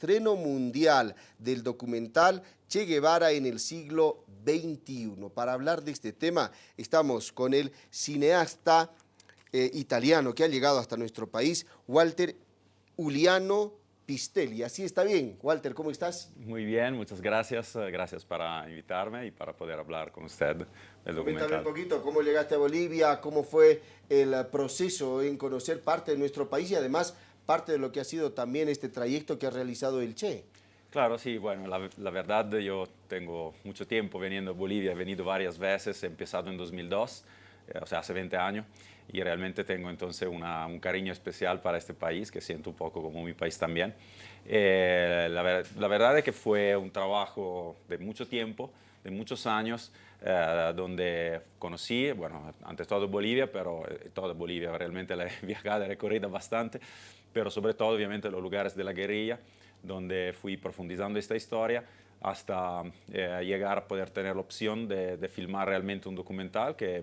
estreno mundial del documental Che Guevara en el siglo XXI. Para hablar de este tema estamos con el cineasta eh, italiano que ha llegado hasta nuestro país, Walter Uliano Pistelli. Así está bien. Walter, ¿cómo estás? Muy bien, muchas gracias. Eh, gracias para invitarme y para poder hablar con usted del documental. Cuéntame un poquito cómo llegaste a Bolivia, cómo fue el proceso en conocer parte de nuestro país y además parte de lo que ha sido también este trayecto que ha realizado el Che. Claro, sí, bueno, la, verdad yo tengo mucho tiempo veniendo a Bolivia, he venido varias veces, he empezado en 2002, eh, o sea, hace 20 años, y realmente tengo entonces un cariño especial para este país, que siento un poco como mi país también. Eh, la, verdad es que fue un trabajo de mucho tiempo, de muchos años, eh, donde conocí, bueno, antes todo Bolivia, pero eh, toda Bolivia realmente la he viajado, recorrido bastante, pero sobre todo obviamente los lugares de la guerrilla, donde fui profundizando esta historia hasta eh, llegar a poder tener la opción de, de, filmar realmente un documental que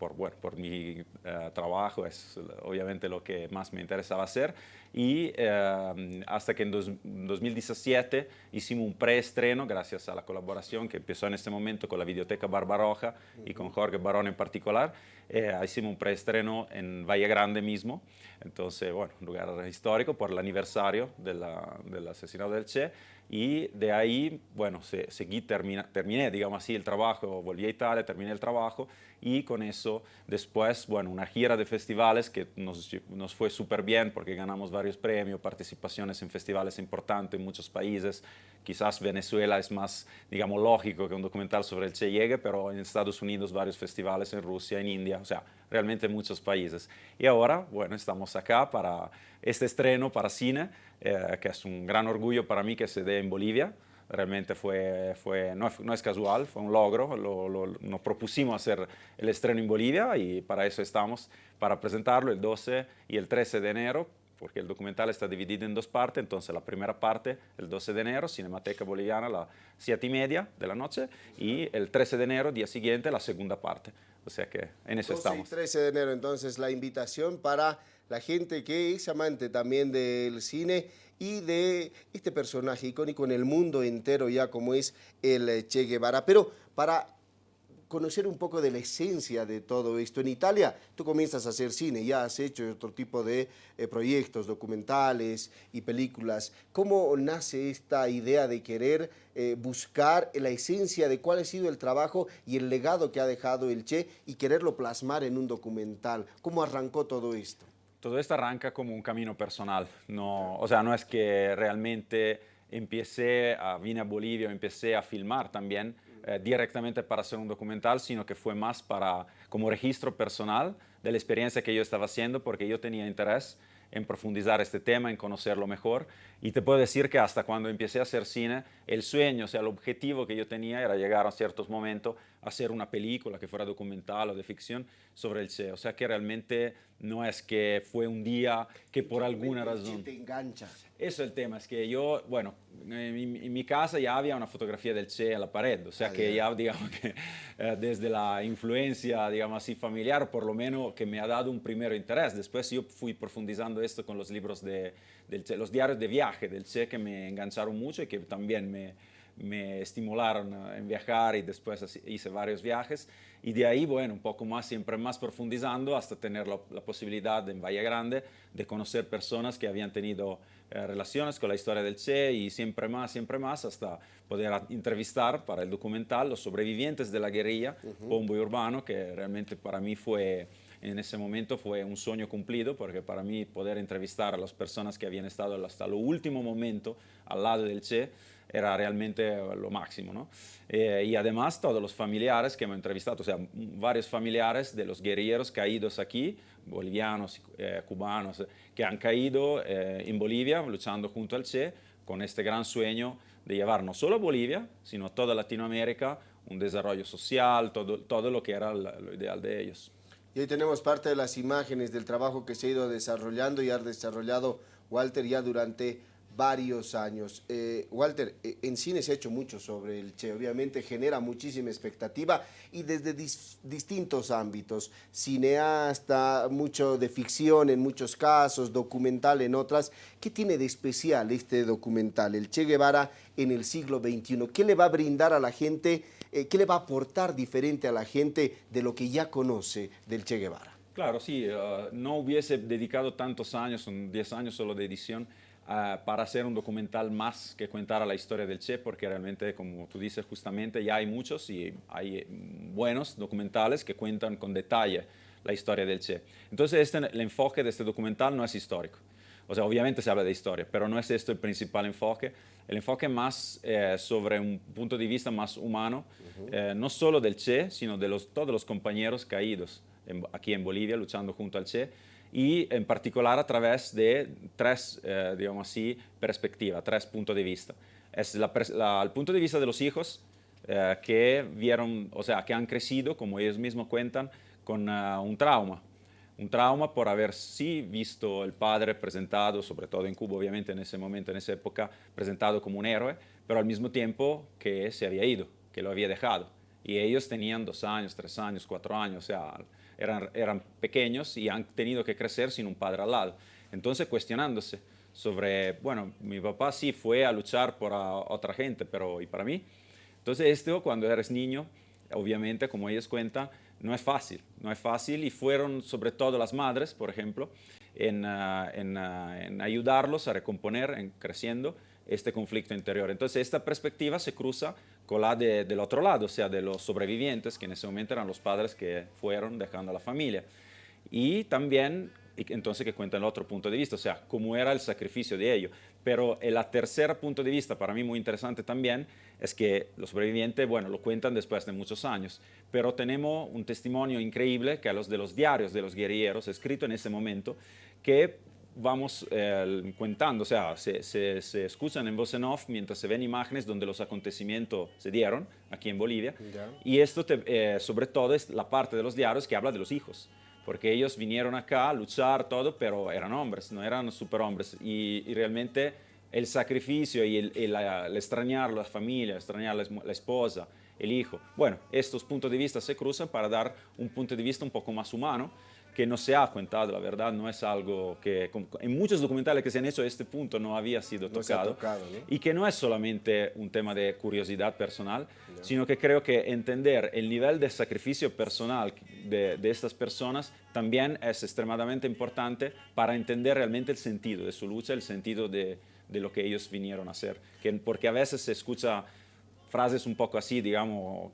por, bueno, por mi uh, trabajo es obviamente lo que más me interesaba hacer. Y uh, hasta que en dos, 2017 hicimos un preestreno gracias a la colaboración que empezó en este momento con la Videoteca Barbaroja uh -huh. y con Jorge Barón en particular, eh, hicimos un preestreno en Valle Grande mismo, entonces bueno, un lugar histórico por el aniversario de la, del asesinato del Che y de ahí, bueno, se, seguí, termina, terminé, digamos así, el trabajo, volví a Italia, terminé el trabajo y con eso después, bueno, una gira de festivales que nos, nos fue súper bien porque ganamos varios premios, participaciones en festivales importantes en muchos países, quizás Venezuela es más, digamos, lógico que un documental sobre el Che llegue, pero en Estados Unidos varios festivales, en Rusia, en India, o sea, realmente muchos países. Y ahora, bueno, estamos acá para este estreno para cine, eh, que es un gran orgullo para mí que se dé en Bolivia. Realmente fue, fue, no, no es casual, fue un logro. Lo, lo, nos propusimos hacer el estreno en Bolivia y para eso estamos, para presentarlo el 12 y el 13 de enero, porque el documental está dividido en dos partes, entonces la primera parte, el 12 de enero, Cinemateca Boliviana, a las 7 y media de la noche, y el 13 de enero, día siguiente, la segunda parte. O sea que en eso 12 estamos. Y 13 de enero, entonces, la invitación para la gente que es amante también del cine y de este personaje icónico en el mundo entero ya como es el Che Guevara. Pero para conocer un poco de la esencia de todo esto. En Italia tú comienzas a hacer cine, ya has hecho otro tipo de eh, proyectos, documentales y películas. ¿Cómo nace esta idea de querer eh, buscar la esencia de cuál ha sido el trabajo y el legado que ha dejado el Che y quererlo plasmar en un documental? ¿Cómo arrancó todo esto? Todo esto arranca como un camino personal, no, o sea, no es que realmente empecé, a, vine a Bolivia, empecé a filmar también, eh, directamente para hacer un documental, sino que fue más para, como registro personal de la experiencia que yo estaba haciendo, porque yo tenía interés en profundizar este tema, en conocerlo mejor. Y te puedo decir que hasta cuando empecé a hacer cine, el sueño, o sea, el objetivo que yo tenía era llegar a ciertos momentos hacer una película que fuera documental o de ficción sobre el Che. O sea, que realmente no es que fue un día que por alguna razón... te engancha. Eso es el tema, es que yo, bueno, en mi, casa ya había una fotografía del Che en la pared, o sea ah, que ya, digamos que eh, desde la influencia, digamos así, familiar, por lo menos que me ha dado un primer interés. Después yo fui profundizando esto con los libros de, del che, los diarios de viaje del Che que me engancharon mucho y que también me, me estimularon en viajar y después hice varios viajes y de ahí, bueno, un poco más, siempre más profundizando hasta tener la, la posibilidad en Valle Grande de conocer personas que habían tenido eh, relaciones con la historia del Che y siempre más, siempre más, hasta poder entrevistar para el documental los sobrevivientes de la guerrilla, uh -huh. Pombo y Urbano, que realmente para mí fue en ese momento fue un sueño cumplido, porque para mí poder entrevistar a las personas que habían estado hasta el último momento al lado del Che era realmente lo máximo. ¿no? Eh, y además todos los familiares que hemos entrevistado, o sea, varios familiares de los guerrilleros caídos aquí, bolivianos, eh, cubanos, que han caído eh, en Bolivia luchando junto al Che con este gran sueño de llevar no solo a Bolivia, sino a toda Latinoamérica un desarrollo social, todo, todo lo que era lo ideal de ellos. Y tenemos parte de las imágenes del trabajo que se ha ido desarrollando y ha desarrollado Walter ya durante varios años. Eh, Walter, eh, en cine se ha hecho mucho sobre el Che, obviamente genera muchísima expectativa y desde distintos ámbitos, cineasta, mucho de ficción en muchos casos, documental en otras. ¿Qué tiene de especial este documental, el Che Guevara en el siglo XXI? ¿Qué le va a brindar a la gente, eh, qué le va a aportar diferente a la gente de lo que ya conoce del Che Guevara? Claro, sí, no hubiese dedicado tantos años, son 10 años solo de edición, Ah, para hacer un documental más que contar la historia del Che, porque realmente, como tú dices justamente, ya hay muchos y hay mm, buenos documentales que cuentan con detalle la historia del Che. Entonces, este, el enfoque de este documental no es histórico. O sea, obviamente se habla de historia, pero no es esto el principal enfoque. El enfoque más eh, sobre un punto de vista más humano, eh, no solo del Che, sino de los, todos los compañeros caídos aquí en Bolivia luchando junto al Che, y en particular a través de tres, eh, digamos así, perspectivas, tres puntos de vista. Es el punto de vista de los hijos eh, que vieron, o sea, que han crecido, como ellos mismos cuentan, con eh, un trauma. Un trauma por haber sí visto el padre presentado, sobre todo en Cuba, obviamente en ese momento, en esa época, presentado como un héroe, pero al mismo tiempo que se había ido, que lo había dejado. Y ellos tenían dos años, tres años, cuatro años, o sea, eran, eran pequeños y han tenido que crecer sin un padre al lado. Entonces cuestionándose sobre, bueno, mi papá sí fue a luchar por otra gente, pero ¿y para mí? Entonces esto cuando eres niño, obviamente, como ellos cuentan, no es fácil, no es fácil y fueron sobre todo las madres, por ejemplo, en, ah, ah, en ayudarlos a recomponer, en creciendo este conflicto interior. Entonces esta perspectiva se cruza con la del otro lado, o sea, de los sobrevivientes, que en ese momento eran los padres que fueron dejando a la familia. Y también, entonces, que cuenta el otro punto de vista, o sea, cómo era el sacrificio de ellos. Pero el tercer punto de vista, para mí muy interesante también, es que los sobrevivientes, bueno, lo cuentan después de muchos años, pero tenemos un testimonio increíble que es los de los diarios de los guerrilleros, escrito en ese momento, que vamos eh, contando, o sea, se, se, escuchan en voz en off mientras se ven imágenes donde los acontecimientos se dieron aquí en Bolivia. Y esto, eh, sobre todo, es la parte de los diarios que habla de los hijos, porque ellos vinieron acá a luchar todo, pero eran hombres, no eran superhombres. Y, y realmente el sacrificio y el, el, extrañar la familia, extrañar la, la esposa, el hijo. Bueno, estos puntos de vista se cruzan para dar un punto de vista un poco más humano que no se ha contado, la verdad, no es algo que en muchos documentales que se han hecho este punto no había sido tocado, y que no es solamente un tema de curiosidad personal, sino que creo que entender el nivel de sacrificio personal de, estas personas también es extremadamente importante para entender realmente el sentido de su lucha, el sentido de, de lo que ellos vinieron a hacer, que, porque a veces se escucha frases un poco así, digamos,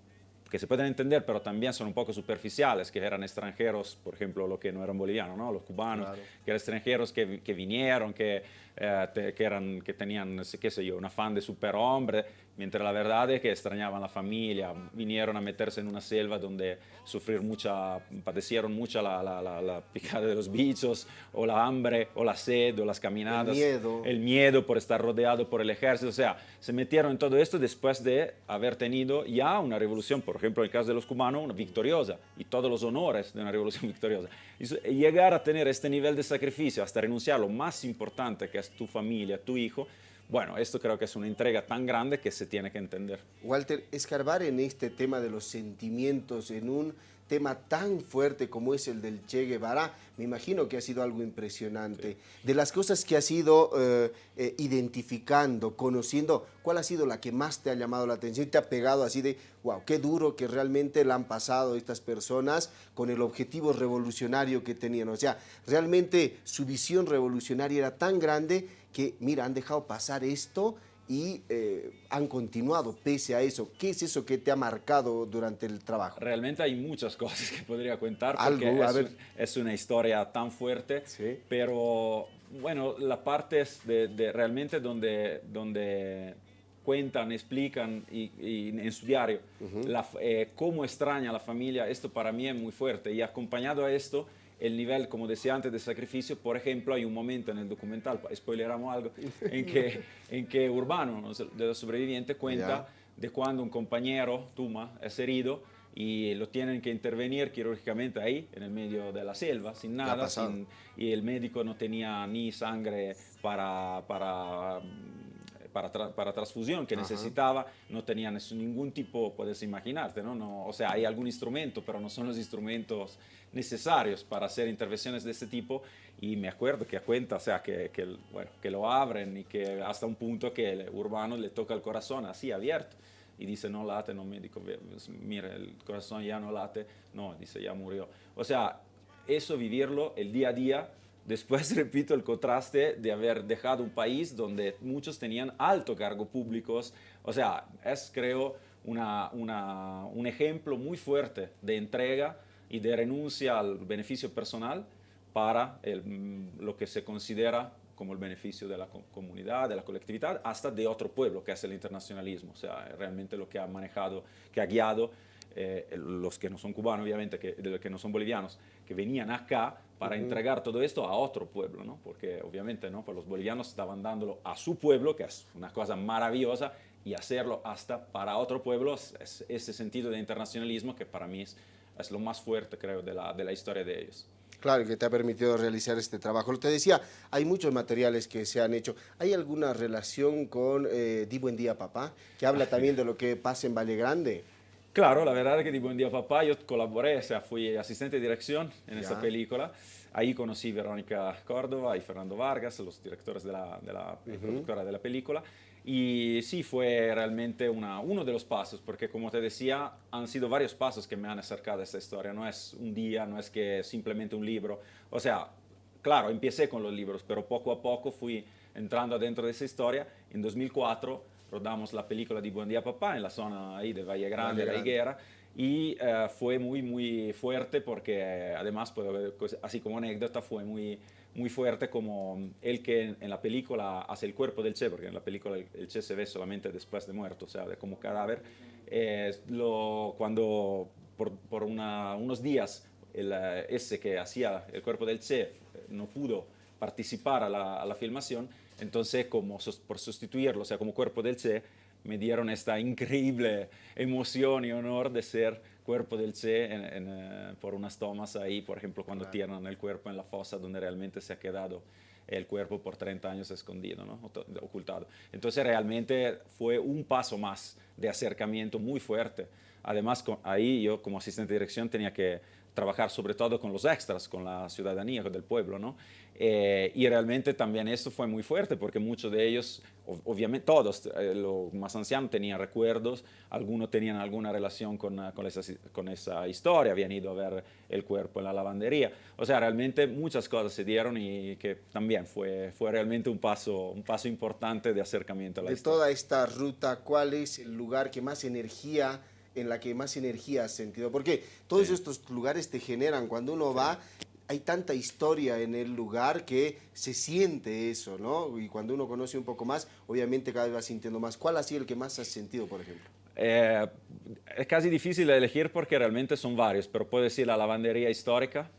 que se pueden entender, pero también son un poco superficiales, que eran extranjeros, por ejemplo, los que no eran bolivianos, ¿no? los cubanos, que eran extranjeros que, que vinieron, que, eh, que, eran, que tenían, qué sé yo, un afán de superhombre, mientras la verdad es que extrañaban la familia, vinieron a meterse en una selva donde sufrir mucha, padecieron mucho la, la, la, picada de los bichos, o la hambre, o la sed, o las caminadas. El miedo. El miedo por estar rodeado por el ejército, o sea, se metieron en todo esto después de haber tenido ya una revolución, por ejemplo, en el caso de los cubanos, una victoriosa, y todos los honores de una revolución victoriosa. Y llegar a tener este nivel de sacrificio, hasta renunciar lo más importante que es tu familia, tu hijo, bueno, esto creo que es una entrega tan grande que se tiene que entender. Walter, escarbar en este tema de los sentimientos, en un tema tan fuerte como es el del Che Guevara, me imagino que ha sido algo impresionante. De las cosas que has ido eh, eh, identificando, conociendo, ¿cuál ha sido la que más te ha llamado la atención y te ha pegado así de, wow, qué duro que realmente la han pasado estas personas con el objetivo revolucionario que tenían? O sea, realmente su visión revolucionaria era tan grande que, mira, han dejado pasar esto y eh, han continuado pese a eso. ¿Qué es eso que te ha marcado durante el trabajo? Realmente hay muchas cosas que podría contar porque es, es, una historia tan fuerte, pero bueno, la parte es de, realmente donde, donde cuentan, explican y, en su diario eh, cómo extraña a la familia, esto para mí es muy fuerte y acompañado a esto el nivel, como decía antes, de sacrificio. Por ejemplo, hay un momento en el documental, spoileramos algo, en que, en que Urbano, de los sobrevivientes, cuenta de cuando un compañero, Tuma, es herido y lo tienen que intervenir quirúrgicamente ahí, en el medio de la selva, sin nada, sin, y el médico no tenía ni sangre para, para para, para, transfusión que necesitaba, no tenía ningún tipo, puedes imaginarte, ¿no? ¿no? O sea, hay algún instrumento, pero no son los instrumentos necesarios para hacer intervenciones de este tipo. Y me acuerdo que a cuenta, o sea, que, que, bueno, que lo abren y que hasta un punto que el urbano le toca el corazón así abierto y dice no late, no médico, mira, el corazón ya no late, no, dice ya murió. O sea, eso vivirlo el día a día Después, repito, el contraste de haber dejado un país donde muchos tenían alto cargo públicos. O sea, es, creo, un ejemplo muy fuerte de entrega y de renuncia al beneficio personal para lo que se considera como el beneficio de la comunidad, de la colectividad, hasta de otro pueblo, que es el internacionalismo. O sea, realmente lo que ha manejado, que ha guiado eh, los que no son cubanos, obviamente, que, los que no son bolivianos, que venían acá para entregar todo esto a otro pueblo, ¿no? Porque obviamente, ¿no? Pues los bolivianos estaban dándolo a su pueblo, que es una cosa maravillosa, y hacerlo hasta para otro pueblo, es, ese sentido de internacionalismo que para mí es, es lo más fuerte, creo, de la, de la historia de ellos. Claro, que te ha permitido realizar este trabajo. Te decía, hay muchos materiales que se han hecho. ¿Hay alguna relación con eh, Di Buen Día Papá, que habla también de lo que pasa en Valle Grande? Claro, la verdad es que Di Buen Día Papá yo colaboré, o sea, fui asistente de dirección en esa película. Ahí conocí Verónica Córdoba y Fernando Vargas, los directores de la, de la productora de la película. Y sí, fue realmente una, uno de los pasos, porque como te decía, han sido varios pasos que me han acercado a esta historia. No es un día, no es que simplemente un libro. O sea, claro, empecé con los libros, pero poco a poco fui entrando dentro de esa historia. En 2004 rodamos la película de Buen Día Papá en la zona ahí de Valle Grande, Valle La Higuera, y uh, fue muy, muy fuerte porque eh, además, pues, así como anécdota, fue muy, muy fuerte como el que en, la película hace el cuerpo del Che, porque en la película el, Che se ve solamente después de muerto, o sea, como cadáver, eh, lo, cuando por, por una, unos días el, ese que hacía el cuerpo del Che no pudo participar a la, a la filmación, entonces, como por sustituirlo, o sea, como cuerpo del Che, me dieron esta increíble emoción y honor de ser cuerpo del Che eh, por unas tomas ahí, por ejemplo, cuando tiran el cuerpo en la fosa donde realmente se ha quedado el cuerpo por 30 años escondido, ¿no? ocultado. Entonces realmente fue un paso más de acercamiento muy fuerte. Además, ahí yo como asistente de dirección tenía que trabajar sobre todo con los extras, con la ciudadanía del pueblo, ¿no? Eh, y realmente también esto fue muy fuerte porque muchos de ellos, obviamente todos, eh, los más ancianos tenían recuerdos, algunos tenían alguna relación con, ah, con, esa, con, esa, historia, habían ido a ver el cuerpo en la lavandería. O sea, realmente muchas cosas se dieron y que también fue, fue realmente un paso, un paso importante de acercamiento a la de historia. De toda esta ruta, ¿cuál es el lugar que más energía en la que más energía has sentido, porque todos estos lugares te generan, cuando uno va, hay tanta historia en el lugar que se siente eso, ¿no? Y cuando uno conoce un poco más, obviamente cada vez va sintiendo más. ¿Cuál ha sido el que más has sentido, por ejemplo? Eh, es casi difícil de elegir porque realmente son varios, pero puedo decir la lavandería histórica,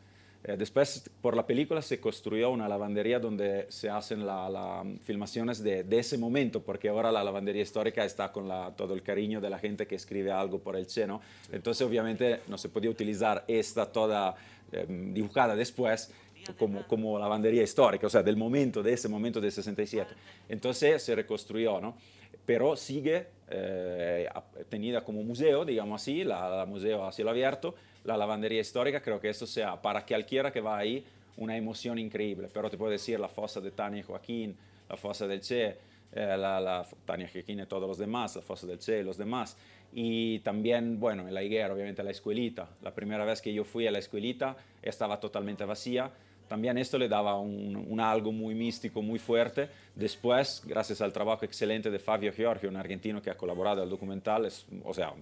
eh, después, por la película, se construyó una lavandería donde se hacen las filmaciones de, de, ese momento, porque ahora la lavandería histórica está con la, todo el cariño de la gente que escribe algo por el seno. Entonces, obviamente, no se podía utilizar esta toda eh, dibujada después como, como lavandería histórica, o sea, del momento, de ese momento del 67. Entonces, se reconstruyó, ¿no? Pero sigue eh, tenida como museo, digamos así, la, la museo a cielo abierto, la lavandería histórica, creo que esto sea para cualquiera que va ahí una emoción increíble. Pero te puedo decir la fosa de Tania Joaquín, la fosa del Che, eh, la, la, Tania Joaquín y todos los demás, la fosa del Che y los demás. Y también, bueno, en la higuera, obviamente la escuelita. La primera vez que yo fui a la escuelita estaba totalmente vacía. También esto le daba un, un, algo muy místico, muy fuerte. Después, gracias al trabajo excelente de Fabio Giorgio, un argentino que ha colaborado al documental, es, o sea,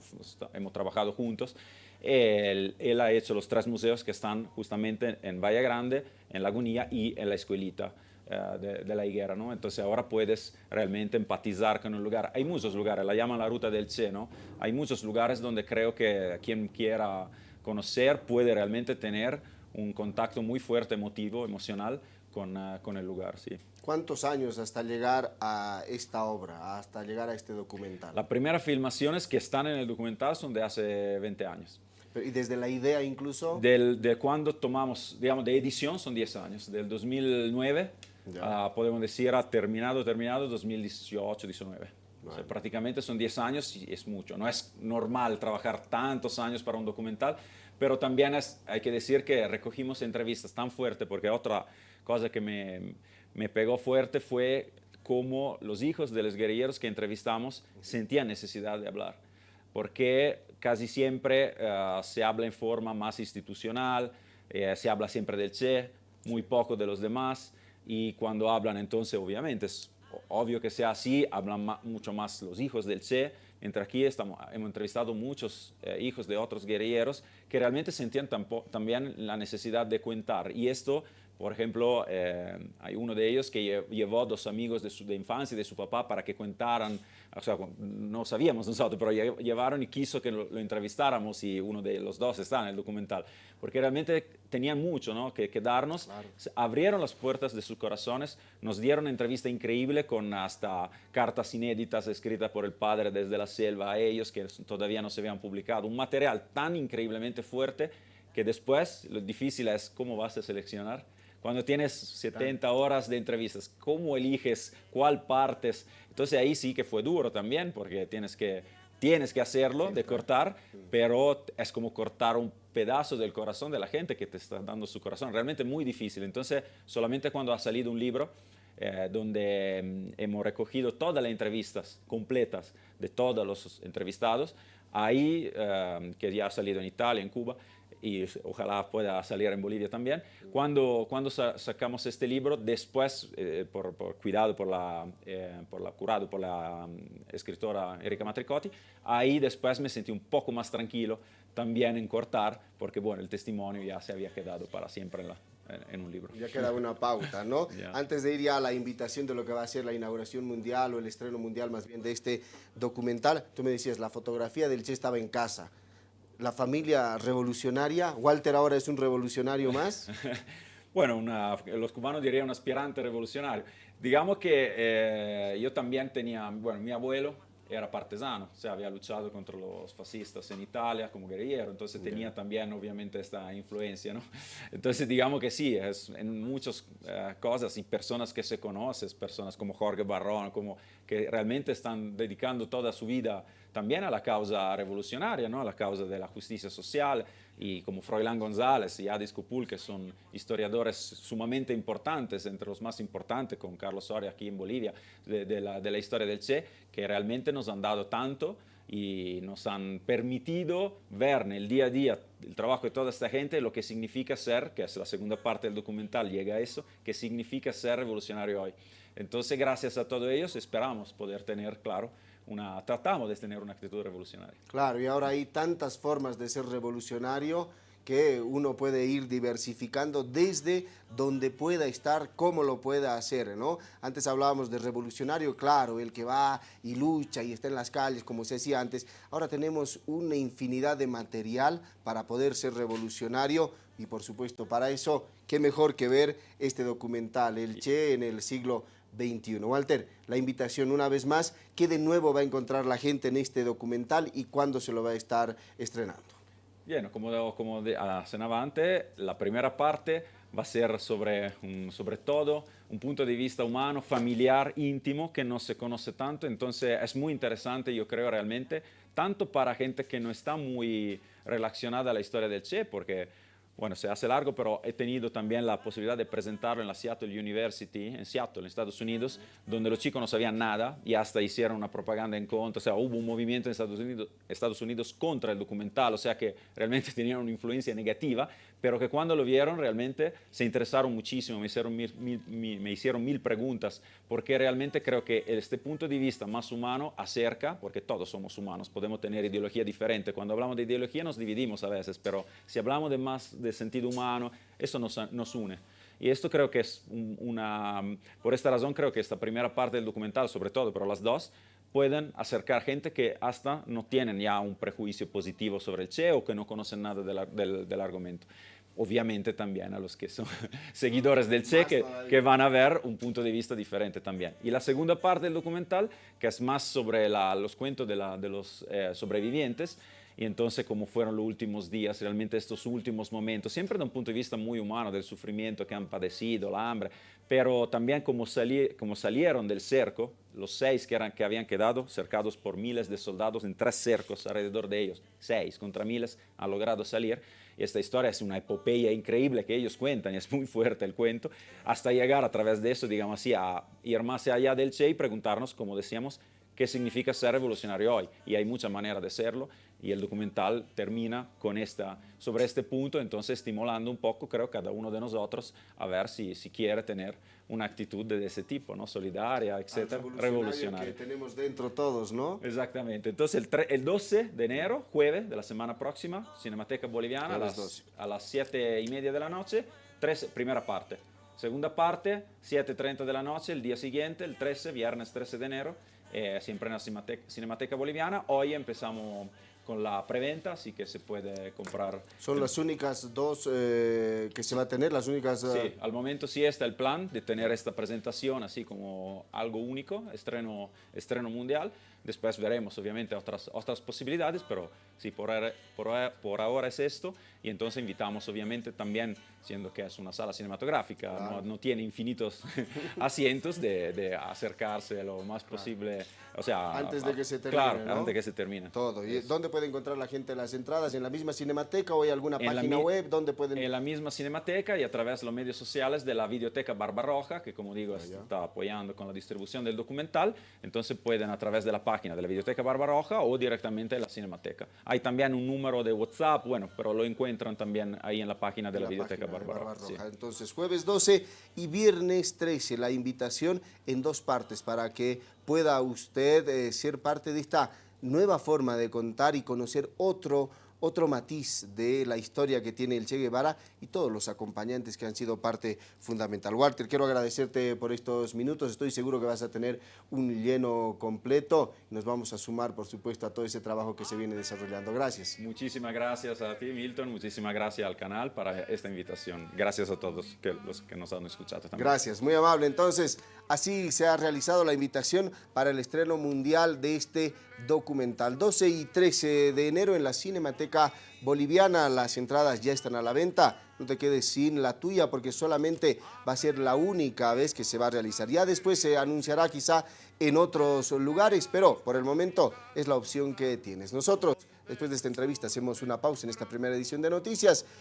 hemos trabajado juntos, él, él, ha hecho los tres museos que están justamente en Valle Grande, en Lagunilla y en la escuelita uh, de, de, la higuera. ¿no? Entonces ahora puedes realmente empatizar con un lugar. Hay muchos lugares, la llaman la ruta del Che, ¿no? Hay muchos lugares donde creo que quien quiera conocer puede realmente tener un contacto muy fuerte emotivo, emocional, con, ah, con el lugar, sí. ¿Cuántos años hasta llegar a esta obra, hasta llegar a este documental? Las primeras filmaciones que están en el documental son de hace 20 años. ¿Y desde la idea incluso? Del, de cuando tomamos, digamos, de edición son 10 años, del 2009, uh, podemos decir, ha terminado, terminado 2018, 19. O sea, prácticamente son 10 años y es mucho. No es normal trabajar tantos años para un documental, pero también es, hay que decir que recogimos entrevistas tan fuertes, porque otra cosa que me, me pegó fuerte fue cómo los hijos de los guerrilleros que entrevistamos sentían necesidad de hablar, porque casi siempre uh, se habla en forma más institucional, eh, se habla siempre del Che, muy poco de los demás, y cuando hablan entonces obviamente es obvio que sea así, hablan mucho más los hijos del Che, mientras aquí estamos, hemos entrevistado muchos eh, hijos de otros guerrilleros que realmente sentían también la necesidad de contar. Y esto, por ejemplo, eh, hay uno de ellos que llevó dos amigos de, su, de infancia y de su papá para que contaran o sea, no sabíamos nosotros, pero llevaron y quiso que lo, entrevistáramos y uno de los dos está en el documental, porque realmente tenían mucho ¿no? que, que darnos, abrieron las puertas de sus corazones, nos dieron una entrevista increíble con hasta cartas inéditas escritas por el padre desde la selva a ellos que todavía no se habían publicado, un material tan increíblemente fuerte que después lo difícil es cómo vas a seleccionar cuando tienes 70 horas de entrevistas, ¿cómo eliges cuál partes? Entonces ahí sí que fue duro también, porque tienes que, tienes que hacerlo, de cortar, pero es como cortar un pedazo del corazón de la gente que te está dando su corazón. Realmente muy difícil. Entonces, solamente cuando ha salido un libro, eh, donde mm, hemos recogido todas las entrevistas completas de todos los entrevistados, ahí, eh, que ya ha salido en Italia, en Cuba, y ojalá pueda salir en Bolivia también. Cuando, cuando sacamos este libro, después, eh, por, cuidado por la, eh, por la, curado por la mm, escritora Erika Matricotti, ahí después me sentí un poco más tranquilo también en cortar, porque bueno, el testimonio ya se había quedado para siempre en, la, en un libro. Ya queda una pauta, ¿no? Antes de ir ya a la invitación de lo que va a ser la inauguración mundial o el estreno mundial más bien de este documental, tú me decías, la fotografía del Che estaba en casa la familia revolucionaria. Walter ahora es un revolucionario más. bueno, los cubanos dirían un aspirante revolucionario. Digamos que eh, yo también tenía, bueno, mi abuelo era partisano, o sea, había luchado contra los fascistas en Italia como guerrillero, entonces tenía también obviamente esta influencia, ¿no? Entonces digamos que sí, es en muchas eh, cosas y personas que se conocen, personas como Jorge Barrón, como que realmente están dedicando toda su vida también a la causa revolucionaria, ¿no? a la causa de la justicia social, y como Froilán González y Adis Cupul, que son historiadores sumamente importantes, entre los más importantes, con Carlos Soria aquí en Bolivia, de, la, de la historia del Che, que realmente nos han dado tanto y nos han permitido ver en el día a día el trabajo de toda esta gente, lo que significa ser, que es la segunda parte del documental, llega a eso, que significa ser revolucionario hoy. Entonces, gracias a todos ellos, esperamos poder tener, claro, una, tratamos de tener una actitud revolucionaria. Claro, y ahora hay tantas formas de ser revolucionario que uno puede ir diversificando desde donde pueda estar, cómo lo pueda hacer, ¿no? Antes hablábamos de revolucionario, claro, el que va y lucha y está en las calles, como se decía antes. Ahora tenemos una infinidad de material para poder ser revolucionario y, por supuesto, para eso, qué mejor que ver este documental, El Che en el siglo 21. Walter, la invitación una vez más, ¿qué de nuevo va a encontrar la gente en este documental y cuándo se lo va a estar estrenando? Bien, como, como cenaba antes, la primera parte va a ser sobre, sobre todo un punto de vista humano, familiar, íntimo, que no se conoce tanto, entonces es muy interesante, yo creo realmente, tanto para gente que no está muy relacionada a la historia del Che, porque bueno, se hace largo, pero he tenido también la posibilidad de presentarlo en la Seattle University, en Seattle, en Estados Unidos, donde los chicos no sabían nada y hasta hicieron una propaganda en contra, o sea, hubo un movimiento en Estados Unidos, Estados Unidos contra el documental, o sea que realmente tenían una influencia negativa, pero que cuando lo vieron realmente se interesaron muchísimo, me hicieron mil, me hicieron mil preguntas, porque realmente creo que este punto de vista más humano acerca, porque todos somos humanos, podemos tener ideología diferente, cuando hablamos de ideología nos dividimos a veces, pero si hablamos de más de sentido humano, eso nos, nos une. Y esto creo que es una, por esta razón creo que esta primera parte del documental, sobre todo, pero las dos, pueden acercar gente que hasta no tienen ya un prejuicio positivo sobre el Che o que no conocen nada del, del, argumento. obviamente también a los que son seguidores del Che, que, que, van a ver un punto de vista diferente también. Y la segunda parte del documental, que es más sobre la, los cuentos de, la, de los eh, sobrevivientes, y entonces cómo fueron los últimos días, realmente estos últimos momentos, siempre de un punto de vista muy humano, del sufrimiento que han padecido, la hambre, pero también cómo, salí, cómo salieron del cerco, los seis que, eran, que habían quedado cercados por miles de soldados en tres cercos alrededor de ellos, seis contra miles, han logrado salir, y esta historia es una epopeya increíble que ellos cuentan, y es muy fuerte el cuento, hasta llegar a través de eso, digamos así, a ir más allá del Che y preguntarnos, como decíamos, qué significa ser revolucionario hoy. Y hay muchas maneras de serlo y el documental termina con esta, sobre este punto, entonces estimulando un poco, creo, cada uno de nosotros a ver si, si quiere tener una actitud de ese tipo, ¿no? Solidaria, etcétera, revolucionaria. que tenemos dentro todos, ¿no? Exactamente. Entonces, el, el, 12 de enero, jueves de la semana próxima, Cinemateca Boliviana, a las, a las 7 y media de la noche, tres, primera parte. Segunda parte, 7.30 de la noche, el día siguiente, el 13, viernes 13 de enero, eh, siempre en la Cinemateca, Cinemateca Boliviana. Hoy empezamos con la preventa, así que se puede comprar. ¿Son las únicas dos eh, que se va a tener? las únicas? Sí, eh? al momento sí está el plan de tener esta presentación así como algo único, estreno, estreno mundial. Después veremos obviamente otras, otras posibilidades, pero sí, por, por, por ahora es esto. Y entonces invitamos obviamente también, siendo que es una sala cinematográfica, no, no, tiene infinitos asientos, de, de, acercarse lo más posible. O sea, antes de que se termine. Claro, antes de que se termine. Todo. ¿Y dónde puede encontrar la gente las entradas? ¿En la misma cinemateca o hay alguna en página web? ¿Dónde pueden...? En la misma cinemateca y a través de los medios sociales de la Videoteca Barbarroja, que como digo, está apoyando con la distribución del documental. Entonces pueden a través de la página de la Videoteca Barbarroja o directamente en la cinemateca. Hay también un número de WhatsApp, bueno, pero lo encuentran también ahí en la página de la, la Videoteca Barbarroja. Barbarroja. Sí. Entonces, jueves 12 y viernes 13, la invitación en dos partes para que pueda usted eh, ser parte de esta nueva forma de contar y conocer otro otro matiz de la historia que tiene el Che Guevara y todos los acompañantes que han sido parte fundamental. Walter, quiero agradecerte por estos minutos, estoy seguro que vas a tener un lleno completo nos vamos a sumar, por supuesto, a todo ese trabajo que se viene desarrollando. Gracias. Muchísimas gracias a ti, Milton, muchísimas gracias al canal para esta invitación. Gracias a todos que, los que nos han escuchado también. Gracias, muy amable. Entonces, así se ha realizado la invitación para el estreno mundial de este documental. 12 y 13 de enero en la Cinemateca Boliviana, las entradas ya están a la venta. No te quedes sin la tuya porque solamente va a ser la única vez que se va a realizar. Ya después se anunciará quizá en otros lugares, pero por el momento es la opción que tienes. Nosotros, después de esta entrevista, hacemos una pausa en esta primera edición de Noticias